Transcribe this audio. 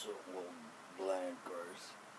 also will blank ours.